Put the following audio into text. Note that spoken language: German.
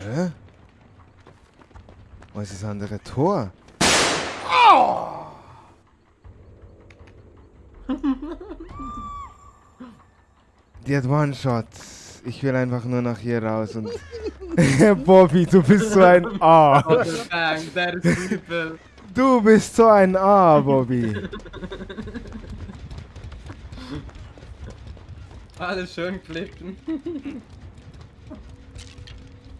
Hä? Wo ist das andere Tor? Die hat One-Shot. Ich will einfach nur nach hier raus und... Bobby, du bist so ein A. Oh, ist. Du bist so ein A, Bobby. Alles schön klippen.